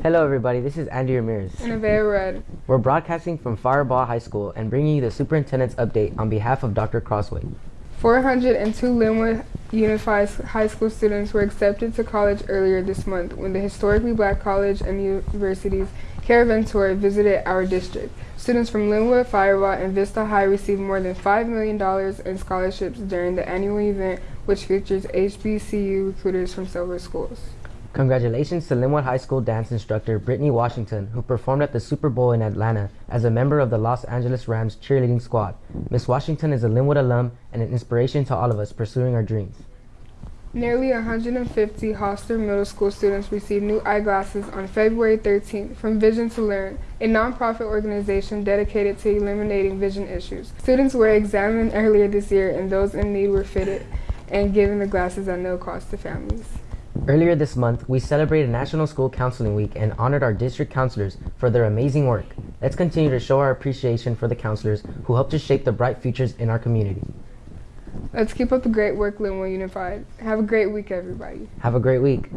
Hello, everybody. This is Andy Ramirez. And Avea Red. We're broadcasting from Firebaugh High School and bringing you the superintendent's update on behalf of Dr. Crosthwaite. 402 Lynwood Unified High School students were accepted to college earlier this month when the historically black college and university's caravan tour visited our district. Students from Lynwood, Firebaugh, and Vista High received more than $5 million in scholarships during the annual event, which features HBCU recruiters from several schools. Congratulations to Lynwood High School dance instructor Brittany Washington, who performed at the Super Bowl in Atlanta as a member of the Los Angeles Rams cheerleading squad. Miss Washington is a Lynwood alum and an inspiration to all of us pursuing our dreams. Nearly 150 Hosler Middle School students received new eyeglasses on February 13th from Vision to Learn, a nonprofit organization dedicated to eliminating vision issues. Students were examined earlier this year and those in need were fitted and given the glasses at no cost to families. Earlier this month, we celebrated National School Counseling Week and honored our district counselors for their amazing work. Let's continue to show our appreciation for the counselors who help to shape the bright futures in our community. Let's keep up the great work, Lynwood Unified. Have a great week, everybody. Have a great week.